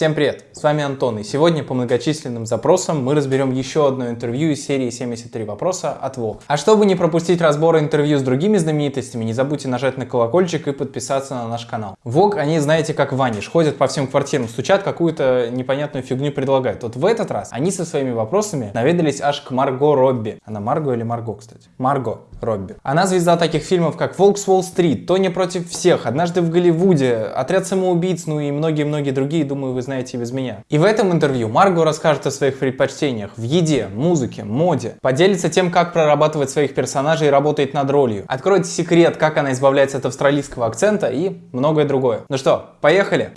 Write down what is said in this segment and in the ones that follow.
Всем привет, с вами Антон, и сегодня по многочисленным запросам мы разберем еще одно интервью из серии 73 вопроса от Vogue. А чтобы не пропустить разбор интервью с другими знаменитостями, не забудьте нажать на колокольчик и подписаться на наш канал. Vogue, они знаете как ваниш, ходят по всем квартирам, стучат, какую-то непонятную фигню предлагают. Вот в этот раз они со своими вопросами наведались аж к Марго Робби. Она Марго или Марго, кстати? Марго Робби. Она звезда таких фильмов, как «Волк с Уолл-стрит», «Тони против всех», «Однажды в Голливуде», «Отряд самоубийц», ну и многие-многие другие, думаю, вы знаете без меня. И в этом интервью Марго расскажет о своих предпочтениях в еде, музыке, моде, поделится тем, как прорабатывать своих персонажей и работает над ролью, откроет секрет, как она избавляется от австралийского акцента и многое другое. Ну что, поехали!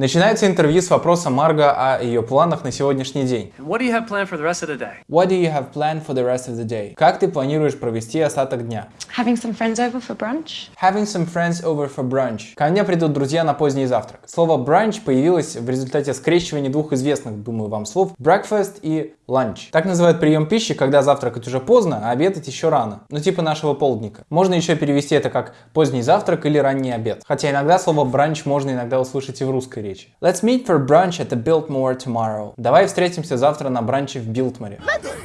Начинается интервью с вопроса Марго о ее планах на сегодняшний день. What do you have planned for the rest of the day? What do you have planned for the rest of the day? Как ты планируешь провести остаток дня? Having some friends over for brunch. Having some friends over for brunch. Ко мне придут друзья на поздний завтрак. Слово brunch появилось в результате скрещивания двух известных, думаю, вам слов breakfast и lunch. Так называют прием пищи, когда завтракать уже поздно, а обедать еще рано. Ну типа нашего полдника. Можно еще перевести это как поздний завтрак или ранний обед. Хотя иногда слово brunch можно иногда услышать и в русской речи. Let's meet for brunch at the Biltmore tomorrow. Давай встретимся завтра на бранче в Билтморе.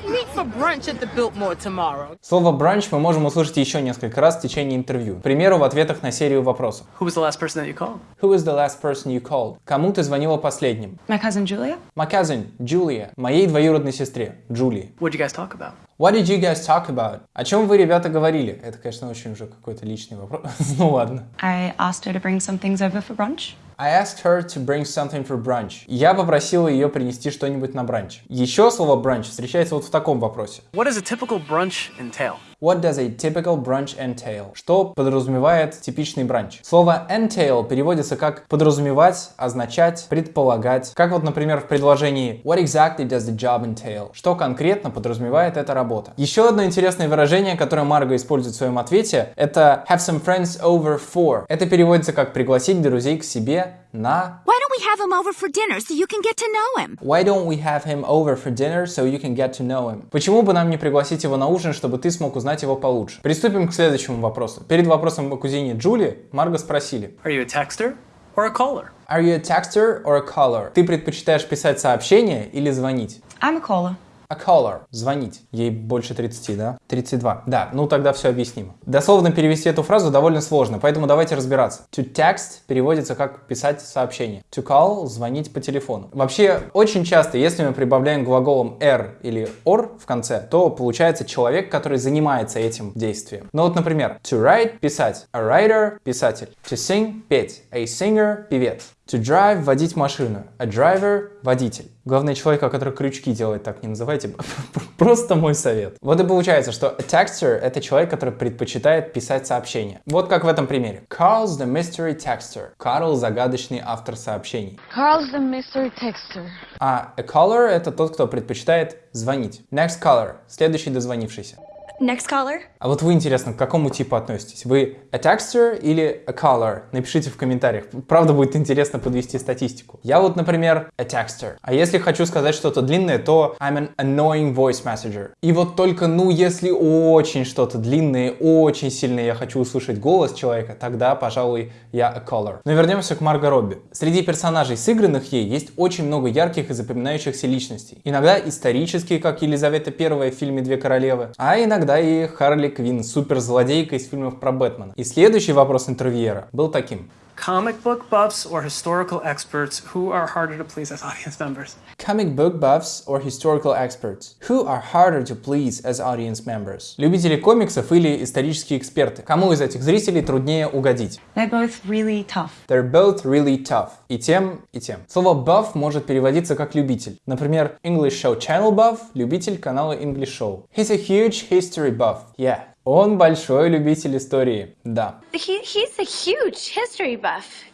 meet for brunch at the Biltmore tomorrow. Слово бранч мы можем услышать еще несколько раз в течение интервью. К примеру, в ответах на серию вопросов. Who was the last person that you called? Who is the last person you called? Кому ты звонила последним? My cousin Julia. My cousin, Julia. Моей двоюродной сестре, Джулии. What did you guys talk about? What did you guys talk about? О чем вы, ребята, говорили? Это, конечно, очень уже какой-то личный вопрос. ну ладно. I asked her to bring some things over for brunch. I asked her to bring something for brunch. Я попросила ее принести что-нибудь на бранч. Еще слово бранч встречается вот в таком вопросе. What does a typical brunch entail? What does a typical brunch entail? Что подразумевает типичный бранч? Слово entail переводится как подразумевать, означать, предполагать. Как вот, например, в предложении What exactly does the job entail? Что конкретно подразумевает эта работа? Еще одно интересное выражение, которое Марго использует в своем ответе, это have some friends over for. Это переводится как пригласить друзей к себе на Why don't we have him over for dinner so you can get to know him? Why don't we have him over for dinner so you can get to know him? Почему бы нам не пригласить его на ужин, чтобы ты смог узнать его получше? Приступим к следующему вопросу. Перед вопросом о кузине Джули Марго спросили. Are you a texter or a caller? Are you a texter or a caller? Ты предпочитаешь писать сообщения или звонить? I'm a caller. A caller. Звонить. Ей больше 30, да? 32. Да, ну тогда все объяснимо. Дословно перевести эту фразу довольно сложно, поэтому давайте разбираться. To text переводится как писать сообщение. To call – звонить по телефону. Вообще, очень часто, если мы прибавляем глаголом er или or в конце, то получается человек, который занимается этим действием. Ну вот, например, to write – писать. A writer – писатель. To sing – петь. A singer – певец. To drive – водить машину. A driver – водитель. Главное, человека, который крючки делает, так не называйте. Просто мой совет. Вот и получается, что a texter – это человек, который предпочитает писать сообщения. Вот как в этом примере. Carl's the mystery texter. Карл – загадочный автор сообщений. Carl's the mystery texter. А a caller – это тот, кто предпочитает звонить. Next caller – следующий дозвонившийся. Next caller? А вот вы, интересно, к какому типу относитесь? Вы a texter или a caller? Напишите в комментариях. Правда, будет интересно подвести статистику. Я вот, например, a texter. А если хочу сказать что-то длинное, то I'm an annoying voice messenger. И вот только, ну, если очень что-то длинное, очень сильно я хочу услышать голос человека, тогда, пожалуй, я a caller. Но вернемся к Марго Робби. Среди персонажей, сыгранных ей, есть очень много ярких и запоминающихся личностей. Иногда исторические, как Елизавета I в фильме «Две королевы», а иногда и Харли Квинн, суперзлодейка из фильмов про Бэтмена. И следующий вопрос интервьюера был таким. Comic book buffs or historical experts who are harder to please as audience members? Comic book buffs or historical experts? Who are harder to please as audience members? Любители комиксов или исторические эксперты? Кому из этих зрителей труднее угодить? They're both really tough. They're both really tough. И тем, и тем. Слово buff может переводиться как любитель. Например, English Show Channel Buff – любитель канала English Show. He's a huge history buff. Yeah. Он большой любитель истории. Да. He, he's a huge history buff.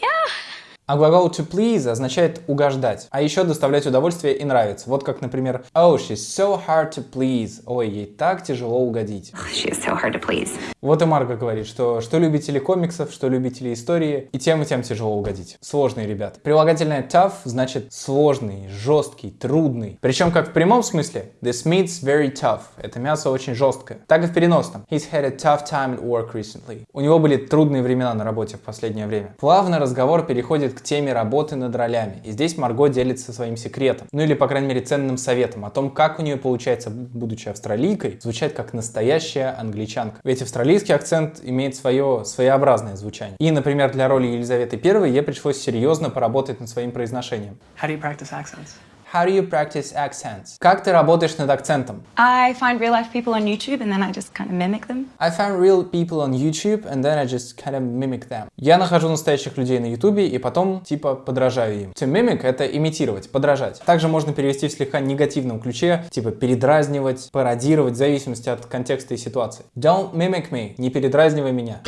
Yeah. А глагол to please означает угождать, а еще доставлять удовольствие и нравится. Вот как, например, oh, she's so hard to please. Ой, ей так тяжело угодить. She is so hard to please. Вот и Марго говорит, что что любители комиксов, что любители истории, и тем и тем тяжело угодить. Сложные ребята. Прилагательное tough значит сложный, жесткий, трудный. Причем как в прямом смысле, this meat's very tough. Это мясо очень жесткое. Так и в переносном. He's had a tough time at work recently. У него были трудные времена на работе в последнее время. Плавно разговор переходит к теме работы над ролями. И здесь Марго делится своим секретом. Ну или, по крайней мере, ценным советом о том, как у нее получается, будучи австралийкой, звучать как настоящая англичанка. Ведь австралийский акцент имеет свое своеобразное звучание. И, например, для роли Елизаветы I ей пришлось серьезно поработать над своим произношением. How do you practice accents? How do you practice accents? Как ты работаешь над акцентом? I find real life people on YouTube and then I just kind of mimic them. I found real people on YouTube and then I just kind of mimic them. Я нахожу настоящих людей на YouTube и потом типа подражаю им. To mimic — это имитировать, подражать. Также можно перевести в слегка негативном ключе, типа передразнивать, пародировать в зависимости от контекста и ситуации. Don't mimic me. Не передразнивай меня.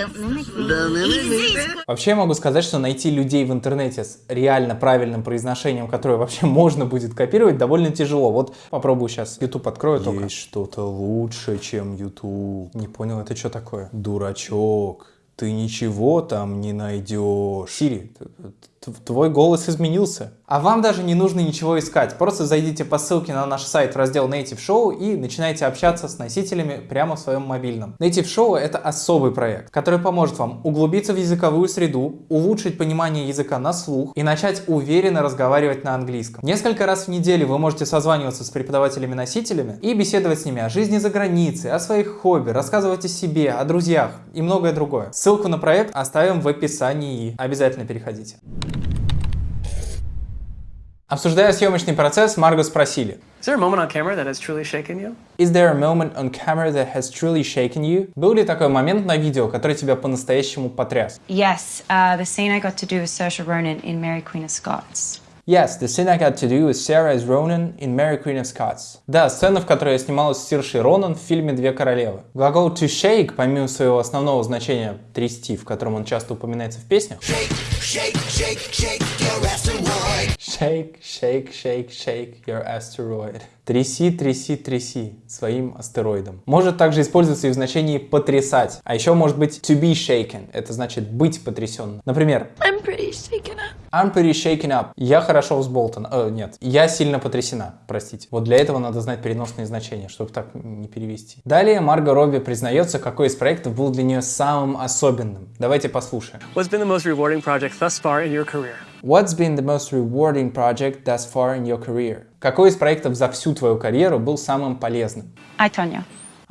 Вообще я могу сказать, что найти людей в интернете с реально правильным произношением, которое вообще можно будет копировать, довольно тяжело. Вот попробую сейчас. YouTube открою только. Есть что-то лучше, чем YouTube. Не понял, это что такое? Дурачок. Ты ничего там не найдешь. Сири, твой голос изменился. А вам даже не нужно ничего искать. Просто зайдите по ссылке на наш сайт в раздел Native Show и начинайте общаться с носителями прямо в своем мобильном. Native Show — это особый проект, который поможет вам углубиться в языковую среду, улучшить понимание языка на слух и начать уверенно разговаривать на английском. Несколько раз в неделю вы можете созваниваться с преподавателями-носителями и беседовать с ними о жизни за границей, о своих хобби, рассказывать о себе, о друзьях и многое другое. Ссылку на проект оставим в описании. Обязательно переходите. Обсуждая съемочный процесс, Марго спросили. Is there a moment on camera that has truly shaken you? Is there a moment on camera that has truly shaken you? Был ли такой момент на видео, который тебя по-настоящему потряс? Yes, uh, the scene I got to do with Saoirse Ronan in Mary Queen of Scots. Yes, the scene I got to do with Sarah as Ronan in Mary Queen of Scots. Да, сцена, в которой я снималась с Сиршей Ронан в фильме «Две королевы». Глагол to shake, помимо своего основного значения трясти, в котором он часто упоминается в песнях, Shake, shake, shake your asteroid. Shake, shake, shake, shake your asteroid. Тряси, тряси, тряси своим астероидом. Может также использоваться и в значении потрясать. А еще может быть to be shaken. Это значит быть потрясенным. Например, I'm pretty. I'm pretty shaken up. Я хорошо взболтан. Э, нет, я сильно потрясена. Простите. Вот для этого надо знать переносные значения, чтобы так не перевести. Далее Марго Робби признается, какой из проектов был для нее самым особенным. Давайте послушаем. What's been the most rewarding project thus far in your career? What's been the most rewarding project thus far in your career? Какой из проектов за всю твою карьеру был самым полезным? I, Tonya.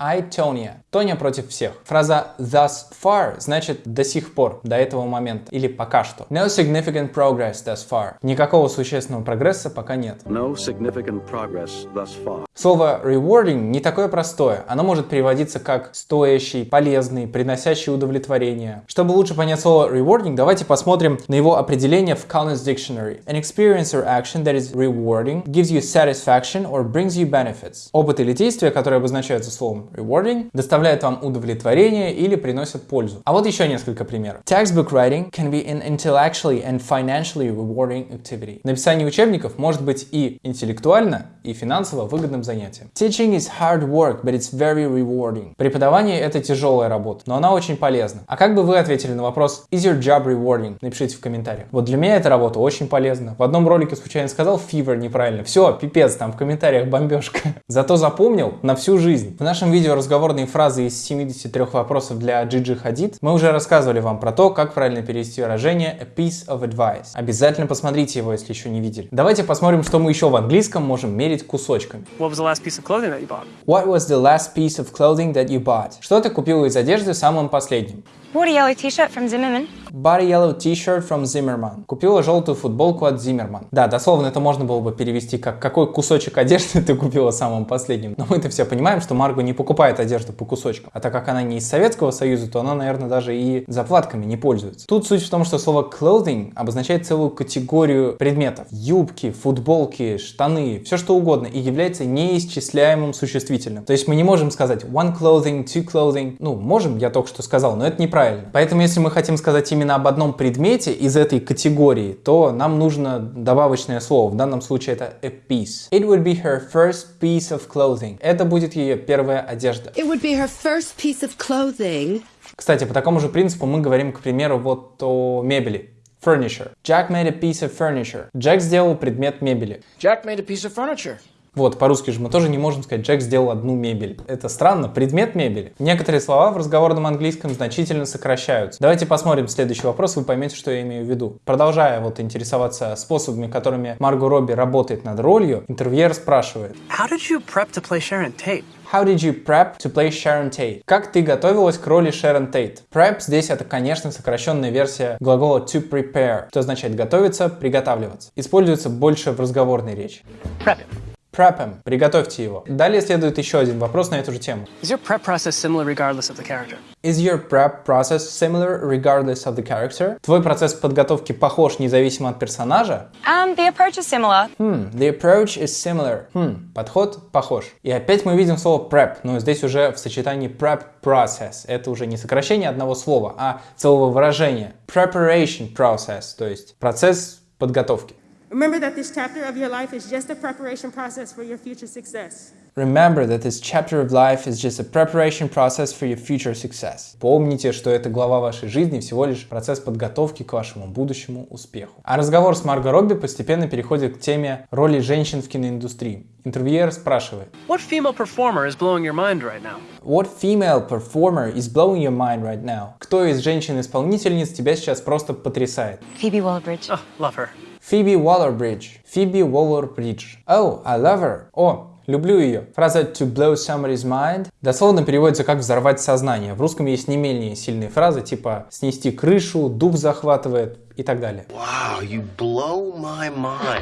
I, Tonya. Тоня против всех. Фраза thus far значит до сих пор, до этого момента, или пока что. No significant progress thus far. Никакого существенного прогресса пока нет. No significant progress thus far. Слово rewarding не такое простое. Оно может переводиться как стоящий, полезный, приносящий удовлетворение. Чтобы лучше понять слово rewarding, давайте посмотрим на его определение в Collins Dictionary. An experience or action that is rewarding gives you satisfaction or brings you benefits. Опыт или действие, которые обозначаются словом rewarding, доставляет вам удовлетворение или приносят пользу. А вот еще несколько примеров. Textbook writing can be an intellectually and financially rewarding activity. Написание учебников может быть и интеллектуально, и финансово выгодным занятием. Teaching is hard work, but it's very rewarding. Преподавание это тяжелая работа, но она очень полезна. А как бы вы ответили на вопрос Is your job rewarding? Напишите в комментариях. Вот для меня эта работа очень полезна. В одном ролике случайно сказал fever неправильно. Все, пипец, там в комментариях бомбежка. Зато запомнил на всю жизнь. В нашем видео разговорные фразы из 73 вопросов для Джиджи Хадид мы уже рассказывали вам про то, как правильно перевести выражение a piece of advice. Обязательно посмотрите его, если еще не видели. Давайте посмотрим, что мы еще в английском можем мерить кусочками. What was the last piece of clothing that you bought? What was the last piece of clothing that you bought? Что ты купила из одежды самым последним? Bought a yellow t-shirt from Zimmerman. A yellow t-shirt from Zimmerman. Купила желтую футболку от Zimmerman. Да, дословно это можно было бы перевести как «какой кусочек одежды ты купила самым последним?». Но мы-то все понимаем, что Марго не покупает одежду по кусочкам. А так как она не из Советского Союза, то она, наверное, даже и заплатками не пользуется. Тут суть в том, что слово clothing обозначает целую категорию предметов. Юбки, футболки, штаны, все что угодно. И является неисчисляемым существительным. То есть мы не можем сказать one clothing, two clothing. Ну, можем, я только что сказал, но это неправильно. Поэтому, если мы хотим сказать именно об одном предмете из этой категории, то нам нужно добавочное слово. В данном случае это a piece. It would be her first piece of clothing. Это будет ее первая одежда. It would be her first piece of clothing. Кстати, по такому же принципу мы говорим, к примеру, вот о мебели. Furniture. Jack made a piece of furniture. Джек сделал предмет мебели. Jack made a piece of furniture. Вот, по-русски же мы тоже не можем сказать, Джек сделал одну мебель. Это странно, предмет мебели. Некоторые слова в разговорном английском значительно сокращаются. Давайте посмотрим следующий вопрос, вы поймете, что я имею в виду. Продолжая вот интересоваться способами, которыми Марго Робби работает над ролью, интервьюер спрашивает. How did you prep to play Sharon Tate? How did you prep to play Sharon Tate? Как ты готовилась к роли Sharon Tate? Prep здесь это, конечно, сокращенная версия глагола to prepare, что означает готовиться, приготавливаться. Используется больше в разговорной речи. Prep it. Prep him. Приготовьте его. Далее следует еще один вопрос на эту же тему. Is your prep process similar regardless of the character? Is your prep process similar regardless of the character? Твой процесс подготовки похож независимо от персонажа? Um, the approach is similar. Hmm, the approach is similar. Хм, подход похож. И опять мы видим слово prep, но здесь уже в сочетании prep process. Это уже не сокращение одного слова, а целого выражения. Preparation process, то есть процесс подготовки. Remember that this chapter of your life is just a preparation process for your future success. Remember that this chapter of life is just a preparation process for your future success. Помните, что эта глава вашей жизни всего лишь процесс подготовки к вашему будущему успеху. А разговор с Марго Робби постепенно переходит к теме роли женщин в киноиндустрии. Интервьюер спрашивает, What female performer is blowing your mind right now? What female performer is blowing your mind right now? Кто из женщин-исполнительниц тебя сейчас просто потрясает? Phoebe Waller-Bridge. Oh, love her. Фиби Уоллер-Бридж. Фиби Уоллер-Бридж. Oh, I love her. О, люблю ее. Фраза to blow somebody's mind дословно переводится как взорвать сознание. В русском есть не менее сильные фразы типа снести крышу, дух захватывает и так далее. Wow, you blow my mind.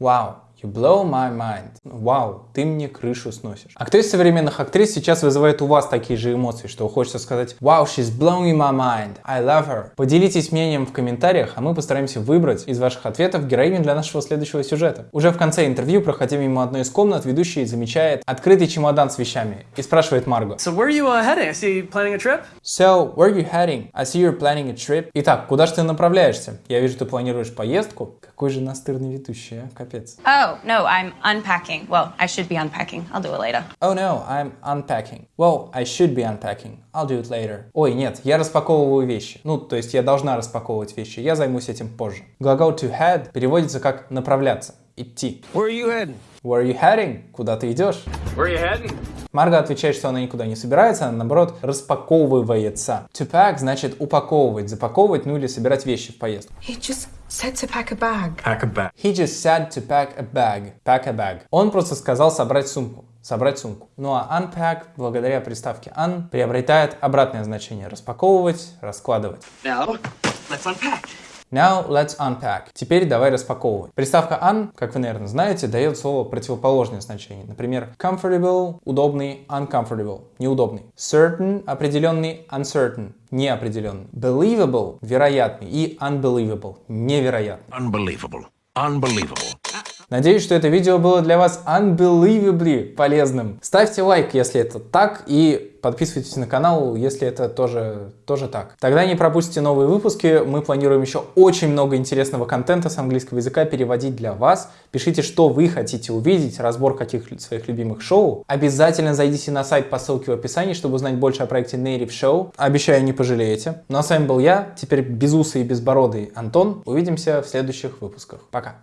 Вау. You blow my mind. Вау, ты мне крышу сносишь. А кто из современных актрис сейчас вызывает у вас такие же эмоции, что хочется сказать Wow, she's blowing my mind. I love her. Поделитесь мнением в комментариях, а мы постараемся выбрать из ваших ответов героиню для нашего следующего сюжета. Уже в конце интервью, проходя мимо одной из комнат, ведущий замечает открытый чемодан с вещами и спрашивает Марго. So where are you uh, heading? I see you planning a trip? So, where are you heading? I see you're planning a trip. Итак, куда же ты направляешься? Я вижу, ты планируешь поездку. Какой же настырный ведущий, а? Капец. Oh, no, I'm unpacking. Well, I should be unpacking. I'll do it later. Oh no, I'm unpacking. Well, I should be unpacking. I'll do it later. Ой, нет, я распаковываю вещи. Ну, то есть я должна распаковывать вещи. Я займусь этим позже. Глагол to head переводится как направляться, идти. Where are you heading? Where are you heading? Куда ты идешь? Where are you heading? Марга отвечает, что она никуда не собирается, она наоборот распаковывается. To pack значит упаковывать, запаковывать, ну или собирать вещи в поездку. He just said to pack a bag. Pack a bag. He just said to pack a bag. Pack a bag. Он просто сказал собрать сумку. Собрать сумку. Ну а unpack, благодаря приставке un, приобретает обратное значение. Распаковывать, раскладывать. Now, let's unpack. Now let's unpack. Теперь давай распаковывать. Приставка un, как вы, наверное, знаете, дает слово противоположное значение. Например, comfortable – удобный, uncomfortable – неудобный. Certain – определенный, uncertain – неопределенный. Believable – вероятный и unbelievable – невероятный. Unbelievable. Unbelievable. Надеюсь, что это видео было для вас unbelievably полезным. Ставьте лайк, если это так, и подписывайтесь на канал, если это тоже, тоже так. Тогда не пропустите новые выпуски. Мы планируем еще очень много интересного контента с английского языка переводить для вас. Пишите, что вы хотите увидеть, разбор каких своих любимых шоу. Обязательно зайдите на сайт по ссылке в описании, чтобы узнать больше о проекте Native Show. Обещаю, не пожалеете. Ну а с вами был я, теперь безусый и безбородый Антон. Увидимся в следующих выпусках. Пока.